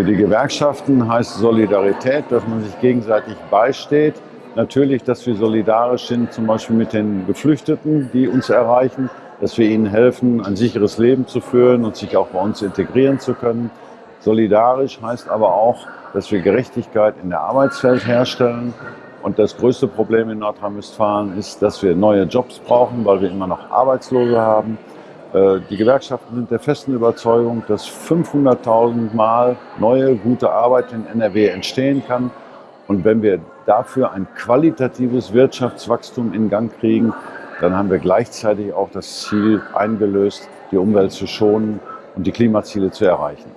Für die Gewerkschaften heißt Solidarität, dass man sich gegenseitig beisteht. Natürlich, dass wir solidarisch sind, zum Beispiel mit den Geflüchteten, die uns erreichen, dass wir ihnen helfen, ein sicheres Leben zu führen und sich auch bei uns integrieren zu können. Solidarisch heißt aber auch, dass wir Gerechtigkeit in der Arbeitswelt herstellen. Und das größte Problem in Nordrhein-Westfalen ist, dass wir neue Jobs brauchen, weil wir immer noch Arbeitslose haben. Äh, die Gewerkschaften sind der festen Überzeugung, dass 500.000 Mal neue, gute Arbeit in NRW entstehen kann. Und wenn wir dafür ein qualitatives Wirtschaftswachstum in Gang kriegen, dann haben wir gleichzeitig auch das Ziel eingelöst, die Umwelt zu schonen und die Klimaziele zu erreichen.